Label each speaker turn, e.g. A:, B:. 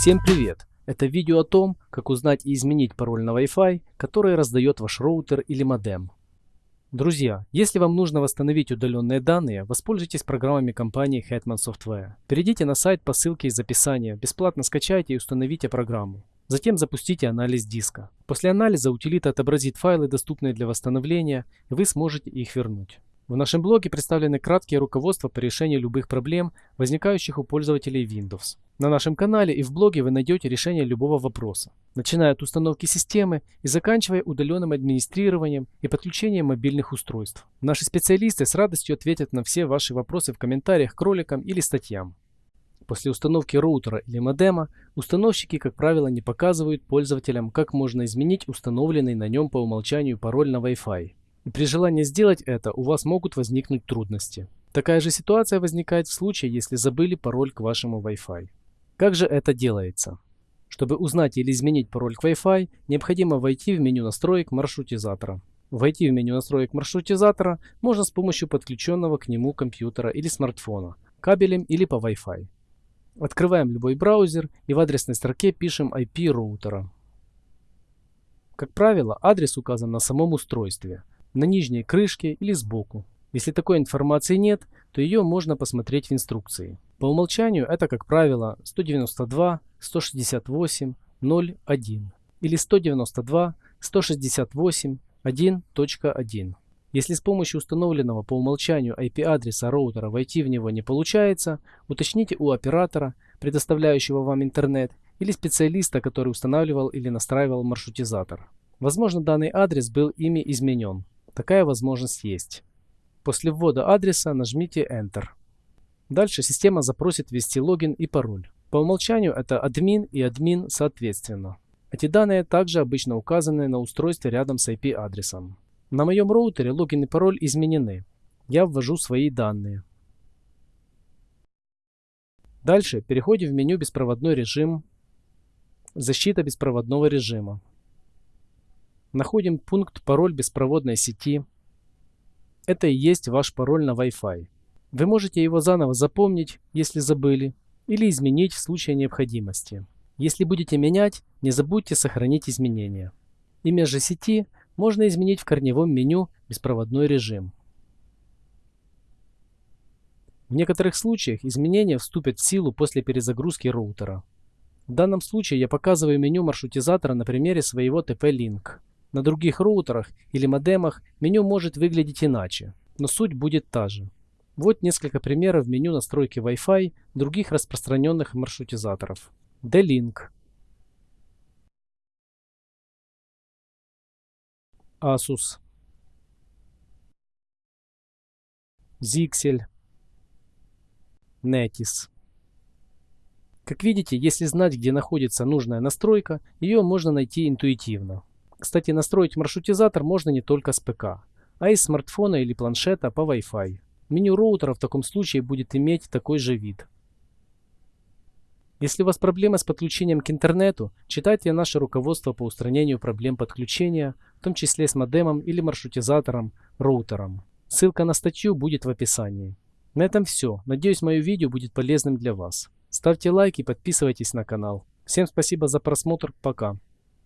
A: Всем привет! Это видео о том, как узнать и изменить пароль на Wi-Fi, который раздает ваш роутер или модем. Друзья, если вам нужно восстановить удаленные данные, воспользуйтесь программами компании Hetman Software. Перейдите на сайт по ссылке из описания, бесплатно скачайте и установите программу. Затем запустите анализ диска. После анализа утилита отобразит файлы, доступные для восстановления, и вы сможете их вернуть. В нашем блоге представлены краткие руководства по решению любых проблем, возникающих у пользователей Windows. На нашем канале и в блоге вы найдете решение любого вопроса, начиная от установки системы и заканчивая удаленным администрированием и подключением мобильных устройств. Наши специалисты с радостью ответят на все ваши вопросы в комментариях к роликам или статьям. После установки роутера или модема установщики, как правило, не показывают пользователям, как можно изменить установленный на нем по умолчанию пароль на Wi-Fi. При желании сделать это у вас могут возникнуть трудности. Такая же ситуация возникает в случае, если забыли пароль к вашему Wi-Fi. Как же это делается? Чтобы узнать или изменить пароль к Wi-Fi, необходимо войти в меню настроек маршрутизатора. Войти в меню настроек маршрутизатора можно с помощью подключенного к нему компьютера или смартфона, кабелем или по Wi-Fi. Открываем любой браузер и в адресной строке пишем IP роутера. Как правило, адрес указан на самом устройстве – на нижней крышке или сбоку. Если такой информации нет, то ее можно посмотреть в инструкции. По умолчанию это, как правило, 192.168.0.1 или 192.168.1.1. Если с помощью установленного по умолчанию IP-адреса роутера войти в него не получается, уточните у оператора, предоставляющего вам интернет, или специалиста, который устанавливал или настраивал маршрутизатор. Возможно, данный адрес был ими изменен. Такая возможность есть. После ввода адреса нажмите Enter. Дальше система запросит ввести логин и пароль. По умолчанию это админ и админ соответственно. Эти данные также обычно указаны на устройстве рядом с IP-адресом. На моем роутере логин и пароль изменены. Я ввожу свои данные. Дальше переходим в меню «Беспроводной режим», «Защита беспроводного режима». Находим пункт «Пароль беспроводной сети». Это и есть ваш пароль на Wi-Fi. Вы можете его заново запомнить, если забыли, или изменить в случае необходимости. Если будете менять, не забудьте сохранить изменения. Имя же сети можно изменить в корневом меню «Беспроводной режим». В некоторых случаях изменения вступят в силу после перезагрузки роутера. В данном случае я показываю меню маршрутизатора на примере своего TP-Link. На других роутерах или модемах меню может выглядеть иначе, но суть будет та же. Вот несколько примеров меню настройки Wi-Fi других распространенных маршрутизаторов. D-Link, Asus, Zixel, Netis. Как видите, если знать, где находится нужная настройка, ее можно найти интуитивно. Кстати, настроить маршрутизатор можно не только с ПК, а и с смартфона или планшета по Wi-Fi. Меню роутера в таком случае будет иметь такой же вид. Если у вас проблемы с подключением к интернету, читайте наше руководство по устранению проблем подключения, в том числе с модемом или маршрутизатором, роутером. Ссылка на статью будет в описании. На этом все. Надеюсь, мое видео будет полезным для вас. Ставьте лайки и подписывайтесь на канал. Всем спасибо за просмотр. Пока.